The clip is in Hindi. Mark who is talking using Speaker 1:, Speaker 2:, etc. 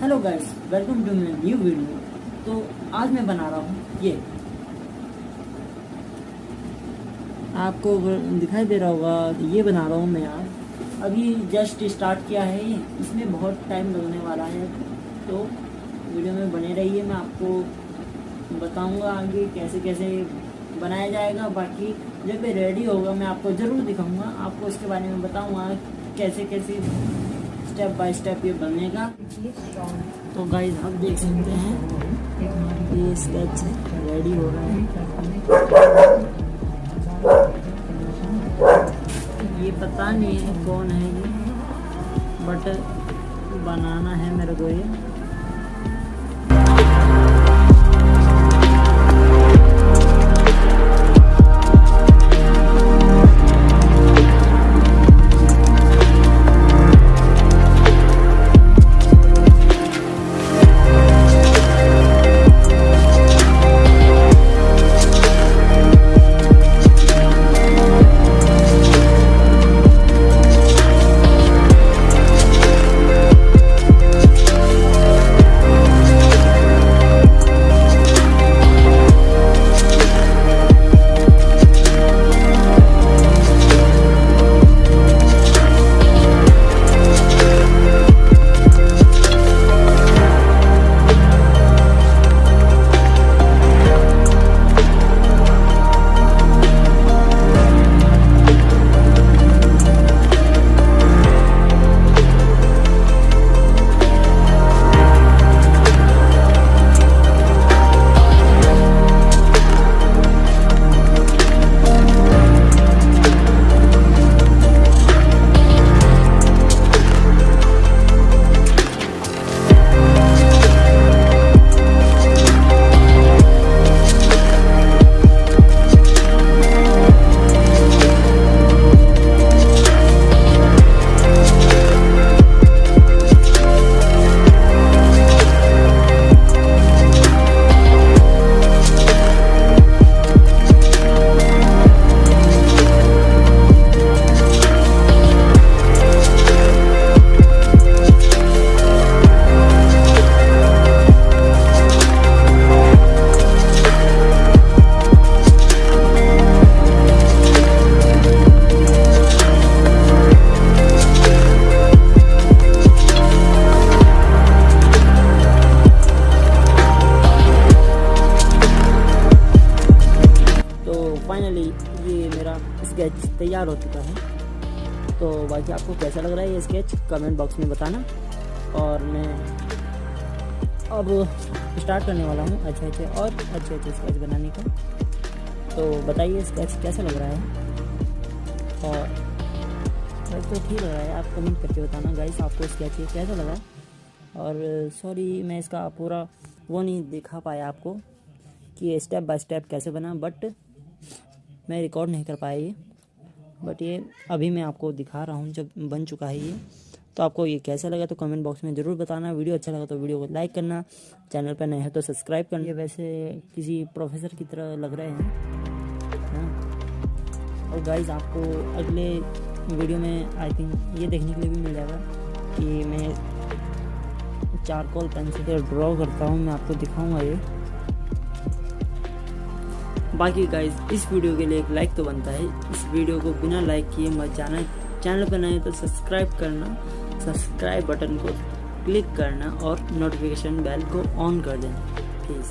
Speaker 1: Hello guys welcome to my new video तो आज मैं बना रहा हूँ ये। आपको दिखाई दे रहा होगा, ये बना रहा हूँ मैं आज। अभी जस्ट स्टार्ट किया है ये। इसमें बहुत टाइम लगने वाला है। तो वीडियो में बने रहिए, मैं आपको बताऊँगा आगे कैसे कैसे बनाया जाएगा। बाकी जब ये रेडी होगा, मैं आपको ज़रूर दिखाऊँगा। आपको इसके बारे में बताऊँगा, कैसे कैसे स्टेप बाय स्टेप ये बनेगा। तो गाइस आप देख सकते हैं, ये स्केच रेडी हो रहा है। ये पता नहीं है कौन है ये बट बनाना है मेरे को ये। स्केच तैयार हो चुका है। तो बाकी आपको कैसा लग रहा है ये स्केच कमेंट बॉक्स में बताना। और मैं अब स्टार्ट करने वाला हूँ अच्छे अच्छे और अच्छे अच्छे स्केच बनाने का। तो बताइए स्केच कैसा लग रहा है? और तो ठीक लग रहा है, आप कमेंट करके बताना। गाइस आपको स्केच कैसा लगा? और सॉरी मैं इसका पूरा वो नहीं दिखा पाया आपको कि स्टेप बाय स्टेप कैसे बना बट मैं रिकॉर्ड नहीं कर पाया ये। बट ये अभी मैं आपको दिखा रहा हूँ, जब बन चुका है ये। तो आपको ये कैसा लगा तो कमेंट बॉक्स में ज़रूर बताना। वीडियो अच्छा लगा तो वीडियो को लाइक करना। चैनल पर नए हैं तो सब्सक्राइब करना। वैसे किसी प्रोफेसर की तरह लग रहे हैं। हाँ। और गाइज़ आपको अगले वीडियो में आई थिंक ये देखने के लिए भी मिल जाएगा कि मैं चारकोल पेंसिल से ड्रॉ करता हूँ। मैं आपको दिखाऊँगा ये। बाकी गाइज़ इस वीडियो के लिए एक लाइक तो बनता है। इस वीडियो को बिना लाइक किए मत जाना। चैनल पर नए तो सब्सक्राइब करना। सब्सक्राइब बटन को क्लिक करना और नोटिफिकेशन बेल को ऑन कर देना। प्लीज़